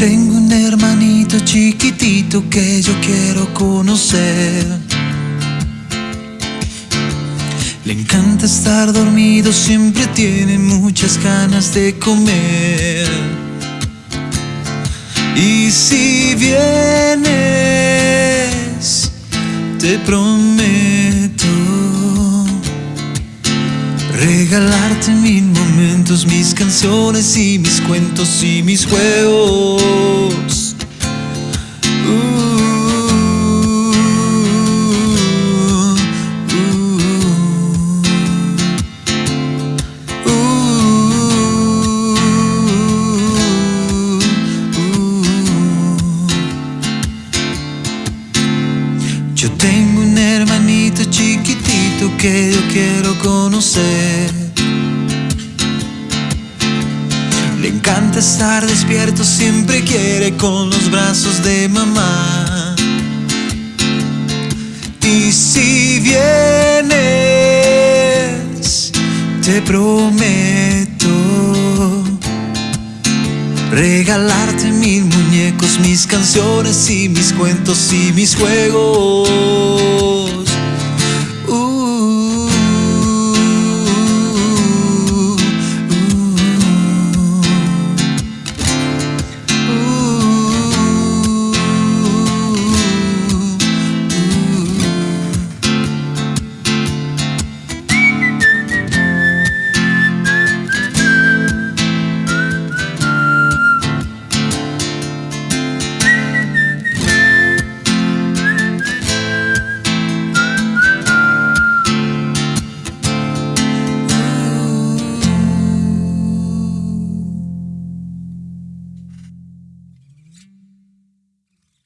Tengo un hermanito chiquitito que yo quiero conocer. Le encanta estar dormido, siempre tiene muchas ganas de comer. Y si vienes, te prometo regalarte mil momentos, mis canciones y mis cuentos y mis juegos. Yo tengo un hermanito chiquitito que yo quiero conocer. Estar despierto, siempre quiere con los brazos de mamá. Y si vienes, te prometo regalarte mil muñecos, mis canciones y mis cuentos y mis juegos.